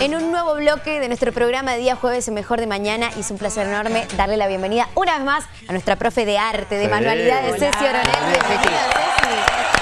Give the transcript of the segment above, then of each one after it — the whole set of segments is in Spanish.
en un nuevo bloque de nuestro programa de día jueves Mejor de Mañana y es un placer enorme darle la bienvenida una vez más a nuestra profe de arte, de Sí. manualidades. Ceci Oronel. Bienvenida, Ceci.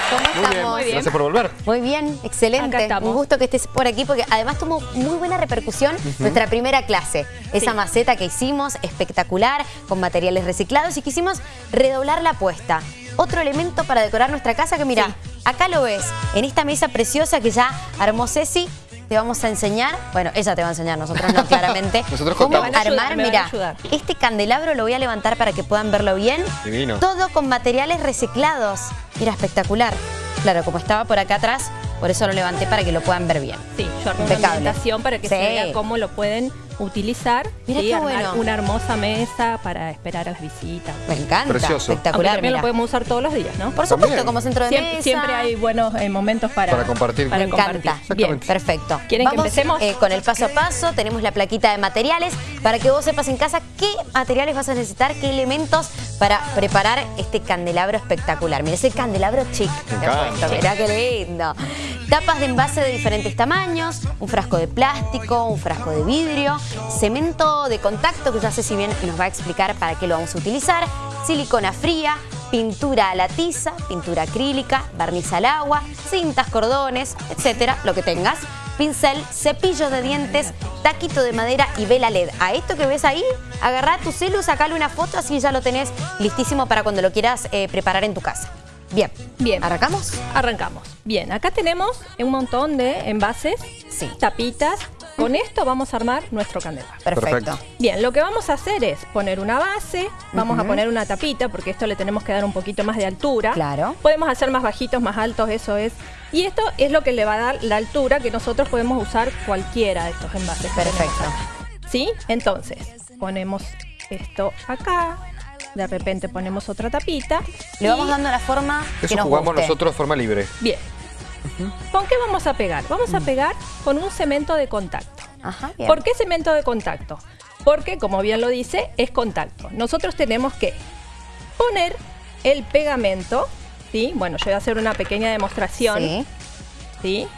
¿Cómo Muy bien, estamos? gracias por volver. Muy bien, excelente. Estamos. Un gusto que estés por aquí porque además tuvo muy buena repercusión nuestra primera clase. Esa Sí. maceta que hicimos, espectacular, con materiales reciclados y quisimos redoblar la apuesta. Otro elemento para decorar nuestra casa que mira, acá lo ves, en esta mesa preciosa que ya armó Ceci, te vamos a enseñar, bueno, ella te va a enseñar, nosotros no, claramente, Nosotros cómo contamos. Armar, mira, este candelabro lo voy a levantar para que puedan verlo bien. Divino. Todo con materiales reciclados. Mira, espectacular. Claro, como estaba por acá atrás, por eso lo levanté para que lo puedan ver bien. Sí, yo armé una para que se Sí. vea cómo lo pueden utilizar Mira y qué armar bueno. una hermosa mesa para esperar a las visitas. Me encanta. Precioso. Aunque Espectacular, también mira. lo podemos usar todos los días, ¿no? Por supuesto, También. como centro de Siempre, mesa. siempre hay buenos eh, momentos para, Para compartir. para Me compartir. encanta. Bien. Perfecto. ¿Quieren que Vamos, empecemos? eh, con el paso a paso, tenemos la plaquita de materiales para que vos sepas en casa qué materiales vas a necesitar, qué elementos para preparar este candelabro espectacular. Mira, ese candelabro chic. Mirá qué lindo. Tapas de envase de diferentes tamaños, un frasco de plástico, un frasco de vidrio, cemento de contacto, que ya sé si bien nos va a explicar para qué lo vamos a utilizar, silicona fría, pintura a la tiza, pintura acrílica, barniz al agua, cintas, cordones, etcétera, lo que tengas. Pincel, cepillo de dientes, taquito de madera y vela LED. A esto que ves ahí, agarrá tu celu, sacale una foto, así ya lo tenés listísimo para cuando lo quieras eh, preparar en tu casa. Bien. Bien. ¿Arrancamos? Arrancamos. Bien, acá tenemos un montón de envases, Sí. tapitas. Con esto vamos a armar nuestro candelabro. Perfecto. Perfecto. Bien, lo que vamos a hacer es poner una base, vamos a poner una tapita, porque esto le tenemos que dar un poquito más de altura. Claro. Podemos hacer más bajitos, más altos, eso es. Y esto es lo que le va a dar la altura que nosotros podemos usar cualquiera de estos envases. Perfecto. ¿Sí? Entonces, ponemos esto acá, de repente ponemos otra tapita. Le y- vamos dando la forma que Eso nos jugamos guste. nosotros de forma libre. Bien. ¿Con qué vamos a pegar? Vamos a pegar con un cemento de contacto. Ajá, bien. ¿Por qué cemento de contacto? Porque, como bien lo dice, es contacto. Nosotros tenemos que poner el pegamento, ¿sí? Bueno, yo voy a hacer una pequeña demostración, Sí. ¿sí?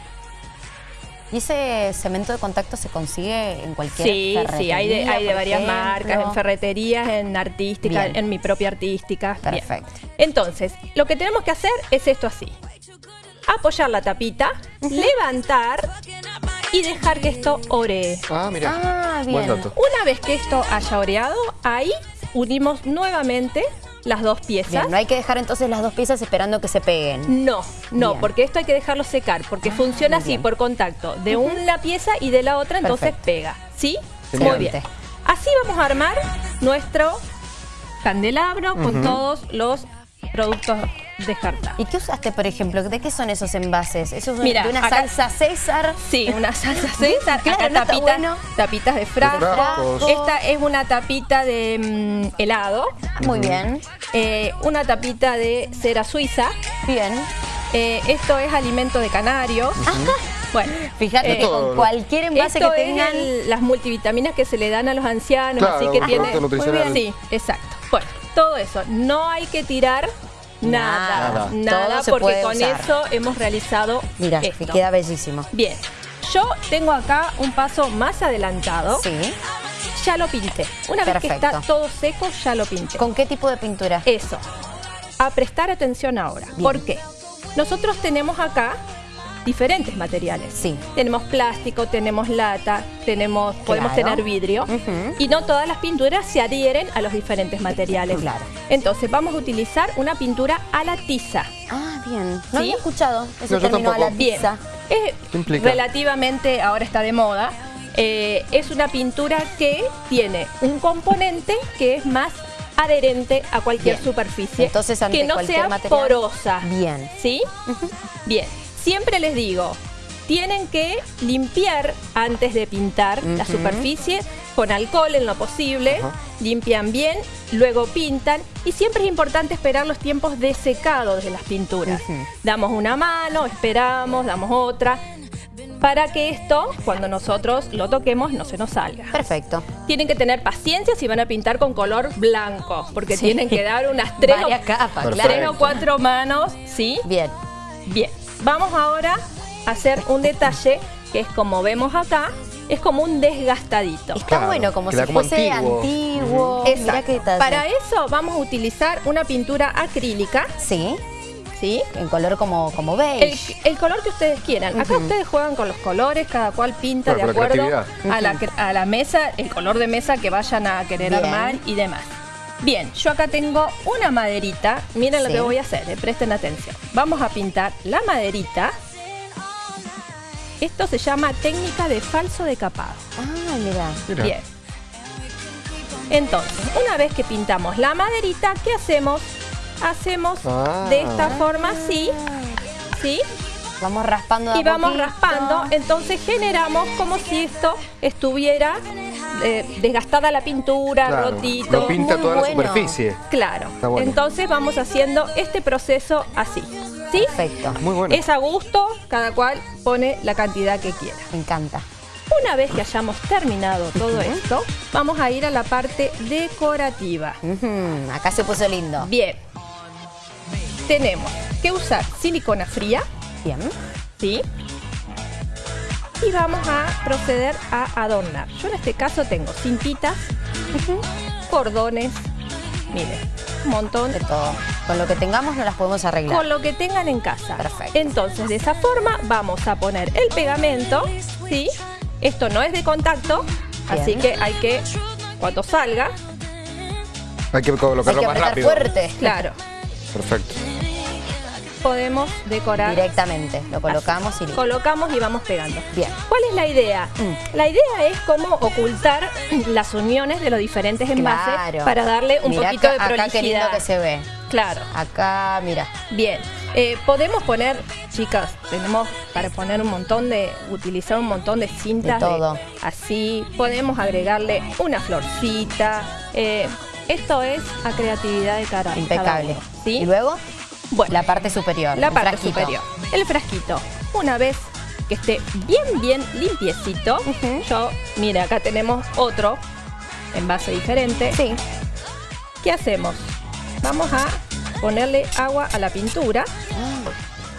¿Y ese cemento de contacto se consigue en cualquier Sí, sí, hay de, ferretería, hay de varias ejemplo? marcas, en ferreterías, en artística, Bien. en mi propia artística. Bien. Perfecto. Entonces, lo que tenemos que hacer es esto así. Apoyar la tapita, levantar y dejar que esto oree. Ah, mira. Ah, Buen bien. dato. Una vez que esto haya oreado, ahí unimos nuevamente las dos piezas. Bien, no hay que dejar entonces las dos piezas esperando que se peguen. No, no, Bien. porque esto hay que dejarlo secar, porque funciona muy así por contacto de una pieza y de la otra, entonces Perfecto. pega. ¿Sí? Muy bien. Así vamos a armar nuestro candelabro con todos los productos descartados. ¿Y qué usaste, por ejemplo? ¿De qué son esos envases? ¿Eso es Mira, de una acá- salsa César? Sí, una salsa César, Claro, acá no está tapitas, bueno. tapitas de frasco. Esta es una tapita de mm, helado, Muy bien, eh, una tapita de cera suiza. bien. Eh, esto es alimento de canarios. Bueno, Fíjate eh, que con todo. cualquier envase esto que es tengan... el- las multivitaminas que se le dan a los ancianos, Claro, así que tiene. producto nutricional. Sí, exacto. Bueno, todo eso. No hay que tirar nada, Nada. porque con usar. eso hemos realizado Mira, esto. que queda bellísimo. Bien, yo tengo acá un paso más adelantado. Sí. Ya lo pinté. Una vez que está todo seco, ya lo pinté. ¿Con qué tipo de pintura? Eso. A prestar atención ahora. Bien. ¿Por qué? Nosotros tenemos acá diferentes materiales. Sí. Tenemos plástico, tenemos lata, tenemos, podemos tener vidrio. Y no todas las pinturas se adhieren a los diferentes materiales. Claro. Entonces vamos a utilizar una pintura a la tiza. Ah, bien. No ¿Sí? había escuchado ese No, término a la tampoco. Bien. tiza. Es ¿Qué implica? relativamente, ahora está de moda. eh, es una pintura que tiene un componente que es más adherente a cualquier Bien. superficie. Entonces, ante que no cualquier sea material- porosa. Bien. ¿Sí? Bien. Siempre les digo, tienen que limpiar antes de pintar la superficie con alcohol en lo posible. Limpian bien, luego pintan. Y siempre es importante esperar los tiempos de secado de las pinturas. Damos una mano, esperamos, damos otra. Para que esto, cuando nosotros lo toquemos, no se nos salga. Perfecto. Tienen que tener paciencia si van a pintar con color blanco, porque Sí. tienen que dar unas tres, o- capas, tres o cuatro manos, ¿sí? Bien. Bien, vamos ahora a hacer un detalle que es como vemos acá, es como un desgastadito. Está Claro, bueno, como si como fuese antiguo. antiguo. Mirá Exacto. qué detalle. Para eso vamos a utilizar una pintura acrílica, Sí, ¿sí? en color como, como El, beige. el color que ustedes quieran. Acá ustedes juegan con los colores, cada cual pinta de la acuerdo a la, cre- a la mesa, el color de mesa que vayan a querer Bien. armar y demás. Bien, yo acá tengo una maderita. Miren lo que voy a hacer, eh, presten atención. Vamos a pintar la maderita. Esto se llama técnica de falso decapado. Ah, mira. Mira. Bien. Entonces, una vez que pintamos la maderita, ¿qué hacemos? Hacemos Ah. de esta forma así, ¿sí? Vamos raspando de a Y vamos poquito. raspando, entonces generamos como si esto estuviera eh, desgastada la pintura, Claro, rotito. Lo pinta Muy toda bueno. la superficie. Claro. Está bueno. Entonces vamos haciendo este proceso así. ¿Sí? Perfecto. Muy bueno. Es a gusto, cada cual pone la cantidad que quiera. Me encanta. Una vez que hayamos terminado todo esto, vamos a ir a la parte decorativa. Acá se puso lindo. Bien. Tenemos que usar silicona fría, Bien. ¿sí? Y vamos a proceder a adornar. Yo en este caso tengo cintitas, cordones, miren, un montón De todo. Con lo que tengamos no las podemos arreglar. con lo que tengan en casa. Perfecto. Entonces, de esa forma vamos a poner el pegamento, ¿sí? Esto no es de contacto, Bien. así que hay que, cuando salga, Hay que Hay colocarlo que más rápido. fuerte. claro, Perfecto. Podemos decorar. Directamente. Lo colocamos y listo. Colocamos y vamos pegando. Bien. ¿Cuál es la idea? Mm. La idea es cómo ocultar las uniones de los diferentes envases Claro. para darle un Mirá poquito acá- de Acá qué lindo prolijidad. que se ve. Claro. Acá, mira. Bien, Eh, podemos poner, chicas, tenemos para poner un montón de, utilizar un montón de cintas. De todo. así, podemos agregarle una florcita. eh, esto es a creatividad de cara. Impecable. Y luego, Bueno, la parte superior. la parte frasquito. superior. El frasquito. Una vez que esté bien, bien limpiecito, yo, mira, acá tenemos otro envase diferente. Sí. ¿Qué hacemos? Vamos a ponerle agua a la pintura.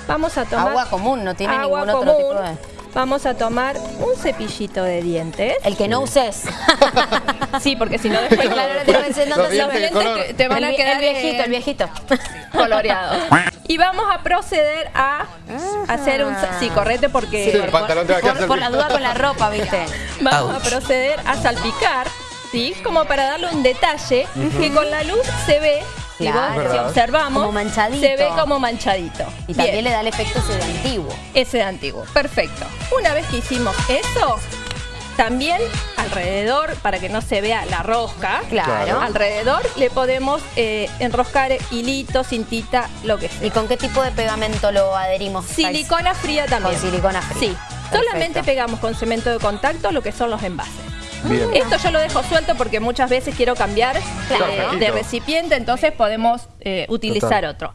Vamos a tomar Agua común, no tiene agua ningún otro común. tipo de... Vamos a tomar un cepillito de dientes. El que no uses. Sí, porque si no después Claro, te Los se dientes de color. te, van el, a quedar el viejito, eh, el viejito. coloreados. Y vamos a proceder a hacer un... Sí, correte porque... Sí, el pantalón te va a quedar Por, por la duda con la ropa, ¿viste? Vamos a proceder a salpicar, ¿sí? Como para darle un detalle que con la luz se ve, Claro. si observamos, se ve como manchadito. Y también Bien, le da el efecto ese de antiguo. ese de antiguo. Perfecto. Una vez que hicimos eso, también alrededor, para que no se vea la rosca, Claro. alrededor le podemos eh, enroscar hilito, cintita, lo que sea. ¿Y con qué tipo de pegamento lo adherimos? Silicona fría también. Con silicona fría. Sí. Perfecto. Solamente pegamos con cemento de contacto lo que son los envases. Bien. Esto yo lo dejo suelto porque muchas veces quiero cambiar Claro, de, recipiente, entonces podemos eh, utilizar Total. otro.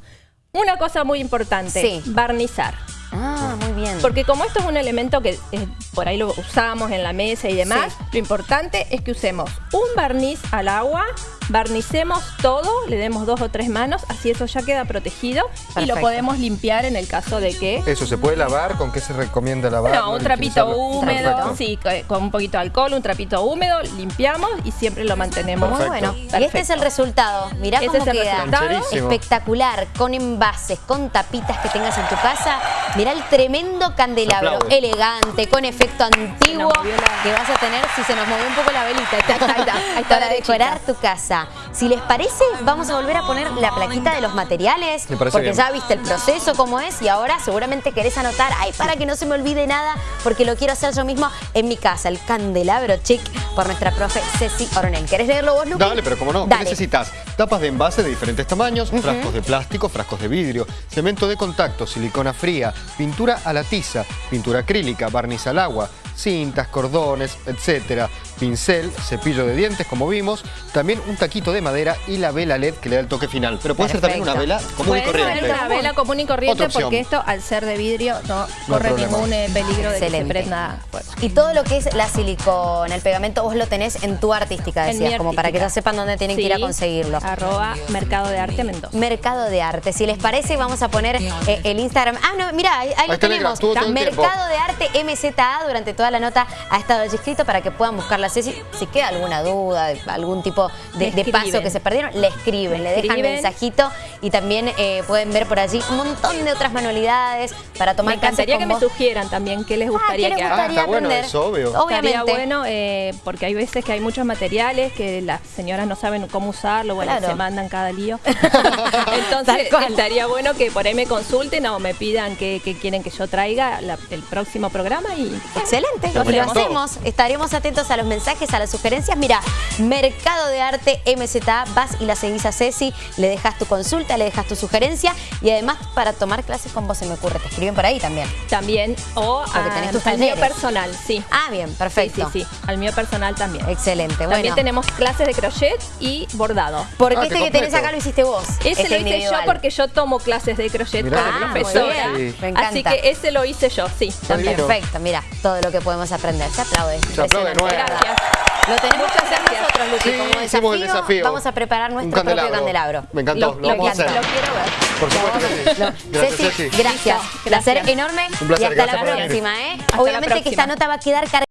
Una cosa muy importante, Sí. barnizar. Ah, bien. Porque como esto es un elemento que eh, por ahí lo usamos en la mesa y demás, Sí. lo importante es que usemos un barniz al agua, barnicemos todo, le demos dos o tres manos, así eso ya queda protegido y lo podemos limpiar en el caso de que Eso, ¿se puede lavar? ¿Con qué se recomienda lavar? no, un trapito húmedo, Perfecto. sí, co- con un poquito de alcohol, un trapito húmedo, limpiamos y siempre lo mantenemos. Muy Perfecto. bueno. Y este es el resultado. Mirá Ese cómo es queda. Espectacular, con envases, con tapitas que tengas en tu casa. Mirá el tremendo candelabro, Se aplaude. elegante, con efecto antiguo la- que vas a tener si se nos movió un poco la velita. Ahí está, ahí está, ahí está Para decorar tu casa. Si les parece, vamos a volver a poner la plaquita de los materiales. Porque bien. ya viste el proceso cómo es y ahora seguramente querés anotar, ay, para que no se me olvide nada, porque lo quiero hacer yo mismo en mi casa. El candelabro chic por nuestra profe Ceci Oronel. ¿Querés leerlo vos, Luqui? Dale, pero como no, ¿qué necesitas? Tapas de envase de diferentes tamaños, frascos de plástico, frascos de vidrio, cemento de contacto, silicona fría, pintura a la tiza, pintura acrílica, barniz al agua, cintas, cordones, etcétera, pincel, cepillo de dientes, como vimos, también un taquito de madera y la vela LED que le da el toque final. Pero puede ser también una vela común y Puede ser corriente. una vela común y corriente porque esto al ser de vidrio no, corre problema. ningún eh, peligro de que Excelente. se prenda fuego. Y todo lo que es la silicona, el pegamento, vos lo tenés en tu artística, decías, como para que ya sepan dónde tienen que ir a conseguirlo. Arroba Mercado de Arte Mendoza. Mercado de Arte. Si les parece, vamos a poner eh, el Instagram. Ah, no, mira, ahí, lo tenemos. Mercado de Arte MZA durante toda toda la nota ha estado allí escrito para que puedan buscarla. Si, si queda alguna duda, algún tipo de, de paso que se perdieron, le escriben, le, dejan mensajito y también eh, pueden ver por allí un montón de otras manualidades para tomar Me encantaría que me sugieran también qué les gustaría ah, ¿qué les gustaría que haga. Bueno, eso, obvio. Obviamente. Estaría bueno eh, porque hay veces que hay muchos materiales que las señoras no saben cómo usarlo, bueno, se mandan cada lío. Entonces estaría bueno que por ahí me consulten o me pidan que, quieren que yo traiga el próximo programa y excelente, lo, hacemos. Estaremos atentos a los mensajes, a las sugerencias. Mira, Mercado de Arte MZA, vas y la seguís a Ceci, le dejas tu consulta, le dejas tu sugerencia y además para tomar clases con vos se me ocurre, te escriben por ahí también. También, o al mío personal, sí. Ah, bien, perfecto. Sí, sí, sí, al mío personal también. Excelente, bueno. También tenemos clases de crochet y bordado. Porque ah, este que tenés acá lo hiciste vos. Ese este lo hice yo porque yo tomo clases de crochet como ah, profesora. Así que ese lo hice yo, sí. Perfecto, mira, todo lo que podemos aprender. Se aplaude. Se aplaude Gracias. Lo tenemos que hacer nosotros, Lucy, como desafío, el desafío. Vamos a preparar nuestro propio candelabro. Me encantó, lo, vamos a hacer. Lo quiero ver. Por supuesto Gracias, Ceci. Gracias. Placer enorme. Un placer. Y hasta la próxima, ¿eh? Obviamente que esta nota va a quedar cargada.